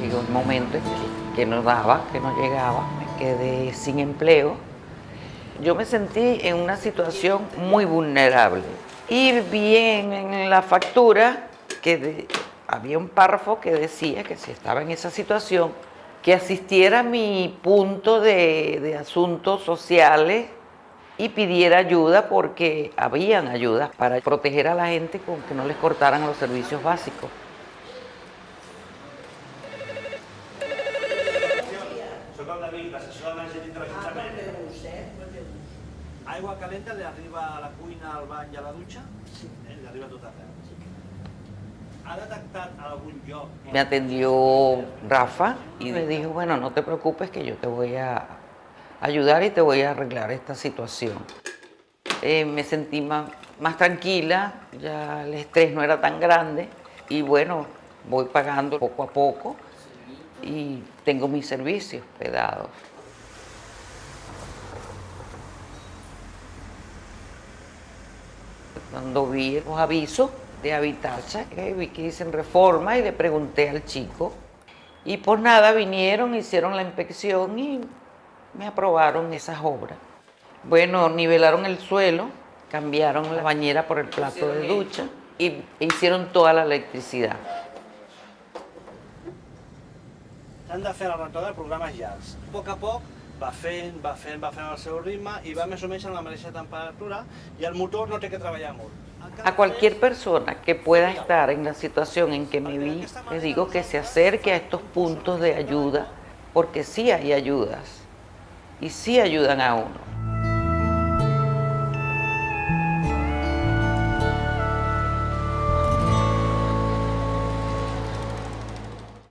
Llegó un momento en que, no daba, que no llegaba, me quedé sin empleo. Yo me sentí en una situación muy vulnerable. Y vi en, la factura que había un párrafo que decía que si estaba en esa situación, que asistiera a mi punto de asuntos sociales y pidiera ayuda porque habían ayudas para proteger a la gente con que no les cortaran los servicios básicos. Soc el David, l'assessor energètic de l'Ajuntament. Aigua calenta li arriba a la cuina, al bany i a la dutxa? Sí. Eh? Li arriba a tot arreu. Ha detectat algun lloc... Me atendió Rafa y me dijo, bueno, no te preocupes que yo te voy a ayudar y te voy a arreglar esta situación. Eh, me sentí más, más tranquila, ya el estrés no era tan grande y bueno, voy pagando poco a poco y tengo mis servicios pedados. Cuando vi los avisos de Habitacha, eh, vi que dicen reforma y le pregunté al chico. Y por nada vinieron, hicieron la inspección y me aprobaron esas obras. Bueno, nivelaron el suelo, cambiaron la bañera por el plato de ducha y hicieron toda la electricidad. S'han de fer la rentada de programes llargs. A poc a poc va fent, va fent, va fent el seu ritme i va més o menys a la mateixa temperatura i el motor no té que treballar molt. A cualquier persona que pueda estar en la situación en que me vi, les digo que se acerque a estos puntos de ayuda, porque sí hay ayudas y sí ayudan a uno.